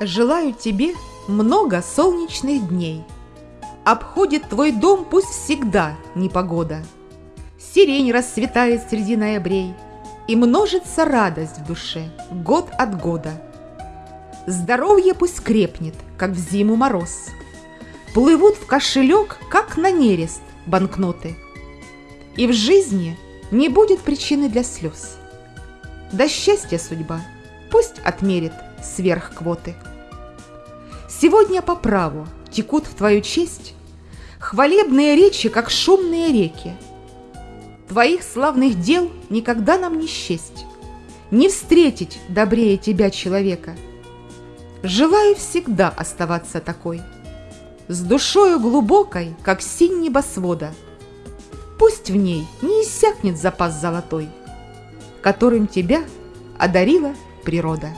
Желаю тебе много солнечных дней. Обходит твой дом пусть всегда непогода. Сирень расцветает среди ноябрей, И множится радость в душе год от года. Здоровье пусть крепнет, как в зиму мороз. Плывут в кошелек, как на нерест, банкноты. И в жизни не будет причины для слез. Да счастья судьба пусть отмерит сверх квоты. Сегодня по праву текут в твою честь Хвалебные речи, как шумные реки. Твоих славных дел никогда нам не счесть, Не встретить добрее тебя человека. Желаю всегда оставаться такой, С душою глубокой, как синь небосвода. Пусть в ней не иссякнет запас золотой, Которым тебя одарила природа.